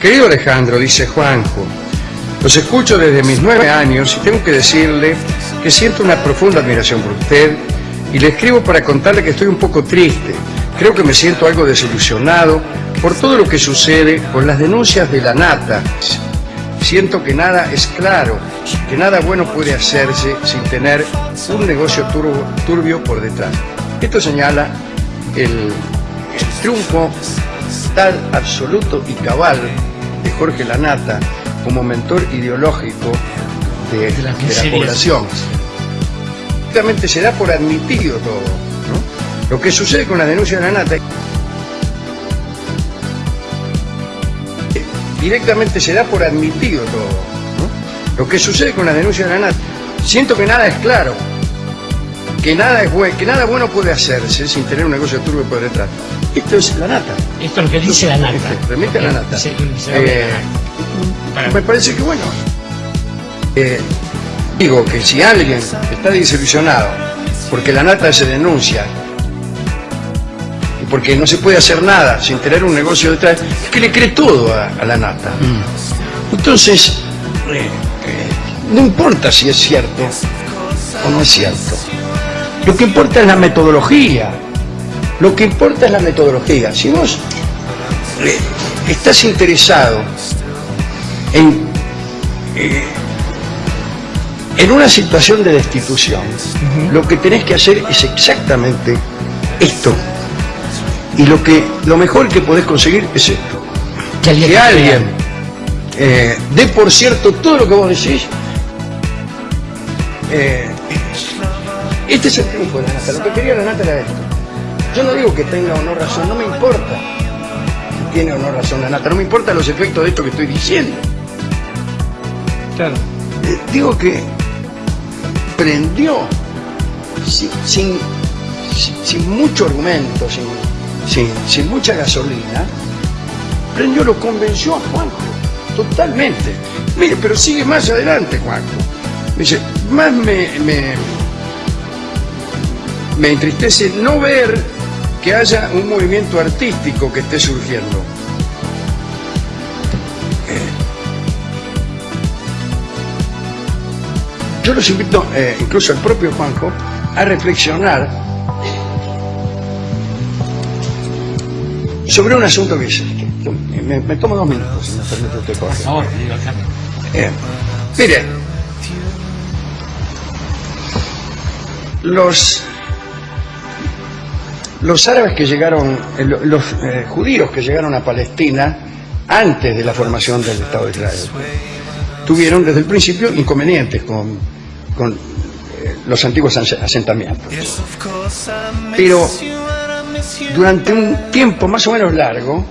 Querido Alejandro, dice Juanjo, los escucho desde mis nueve años y tengo que decirle que siento una profunda admiración por usted y le escribo para contarle que estoy un poco triste. Creo que me siento algo desilusionado por todo lo que sucede con las denuncias de la nata. Siento que nada es claro, que nada bueno puede hacerse sin tener un negocio turbio, por detrás. Esto señala el triunfo tal absoluto y cabal de Jorge Lanata como mentor ideológico de, De las de la población. Prácticamente se da por admitido todo. ¿no? Lo que sucede con la denuncia de Lanata directamente se da por admitido todo. ¿no? Lo que sucede con la denuncia de la nata, siento que nada es claro, que nada es buen- que nada bueno puede hacerse sin tener un negocio turbio por detrás. Esto es la nata. Esto es lo que dice la nata. Remite a la nata. Eh, la me parece que bueno. eh, digo que si alguien está desilusionado porque la nata se denuncia y porque no se puede hacer nada sin tener un negocio detrás, es que le cree todo a, a la nata. Entonces, eh, eh, no importa si es cierto o no es cierto. Lo que importa es la metodología. Lo que importa es la metodología. Si vos eh, estás interesado en, eh, en una situación de destitución, lo que tenés que hacer es exactamente esto. Y lo que lo mejor que podés conseguir es esto. Que alguien Que eh, dé por cierto todo lo que vos decís. Eh, este es el triunfo de la nata. Lo que quería la nata era esto. Yo no digo que tenga o no razón, no me importa si tiene o no razón la nata, no me importan los efectos de esto que estoy diciendo. Claro. Eh, digo que prendió sin, sin, sin- sin mucho argumento, sin, sin, sin mucha gasolina, prendió, lo convenció a Juanjo, totalmente. Mire, pero sigue más adelante, Juanjo. Me dice, más me, me, me entristece no ver que haya un movimiento artístico que esté surgiendo. Yo los invito, eh, incluso al propio Juanjo, a reflexionar sobre un asunto que es este. Me, me tomo dos minutos, si me permite usted, Por favor. Eh, mire, los, los árabes que llegaron, eh, lo- los eh, judíos que llegaron a Palestina antes de la formación del Estado de Israel, tuvieron desde el principio inconvenientes con, con eh, los antiguos ase- asentamientos. Pero durante un tiempo más o menos largo,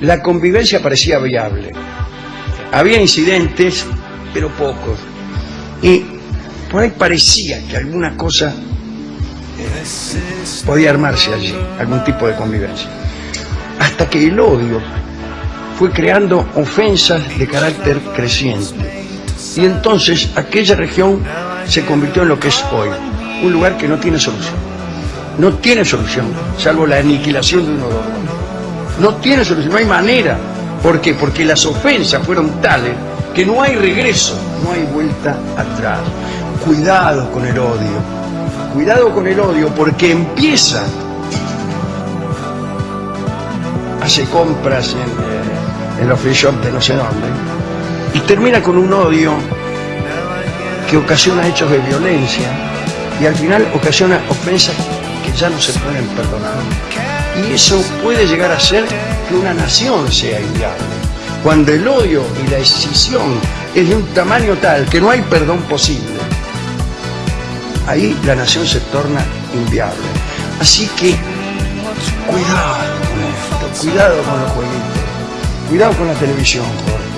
la convivencia parecía viable. Había incidentes, pero pocos. Y por ahí parecía que alguna cosa podía armarse allí, algún tipo de convivencia. Hasta que el odio fue creando ofensas de carácter creciente. Y entonces aquella región se convirtió en lo que es hoy, un lugar que no tiene solución. No tiene solución, salvo la aniquilación de uno de dos. No tiene solución, no hay manera. ¿Por qué? Porque las ofensas fueron tales que no hay regreso, no hay vuelta atrás. Cuidado con el odio. Cuidado con el odio porque empieza. Hace compras en, eh, en los free shop de no sé dónde y termina con un odio que ocasiona hechos de violencia y al final ocasiona ofensas que ya no se pueden perdonar. Y eso puede llegar a ser que una nación sea inviable. Cuando el odio y la escisión es de un tamaño tal que no hay perdón posible, ahí la nación se torna inviable. Así que cuidado con esto, cuidado con los jueguitos, cuidado con la televisión, Jorge.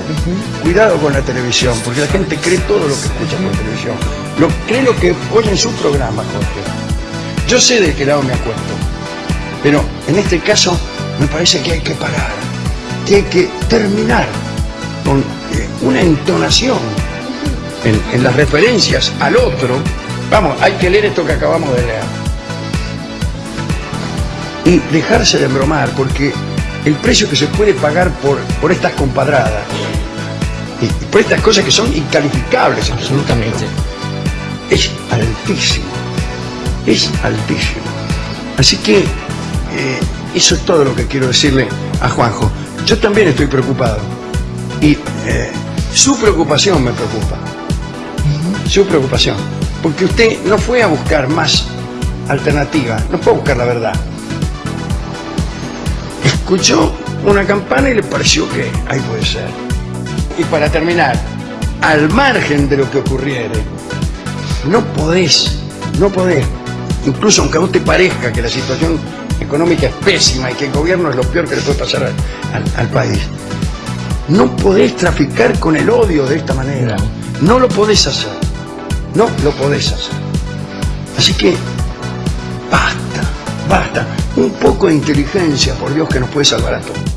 Cuidado con la televisión, porque la gente cree todo lo que escucha por televisión. Lo, cree lo que oye en su programa, Jorge. Yo sé de qué lado me acuesto, pero en este caso me parece que hay que parar, que hay que terminar con eh, una entonación en, en las referencias al otro. Vamos, hay que leer esto que acabamos de leer. Y dejarse de embromar, porque el precio que se puede pagar por, por estas compadradas y, por estas cosas que son incalificables Absolutamente. es altísimo, es altísimo. Así que eh, eso es todo lo que quiero decirle a Juanjo. Yo también estoy preocupado y eh, su preocupación me preocupa, su preocupación, porque usted no fue a buscar más alternativas, no fue a buscar la verdad. Escuchó una campana y le pareció que ahí puede ser. Y para terminar, al margen de lo que ocurriere, no podés, no podés, incluso aunque a vos te parezca que la situación económica es pésima y que el gobierno es lo peor que le puede pasar al, al- al país, no podés traficar con el odio de esta manera. No lo podés hacer. No lo podés hacer. Así que, basta, basta. Un poco de inteligencia, por Dios, que nos puede salvar a todos.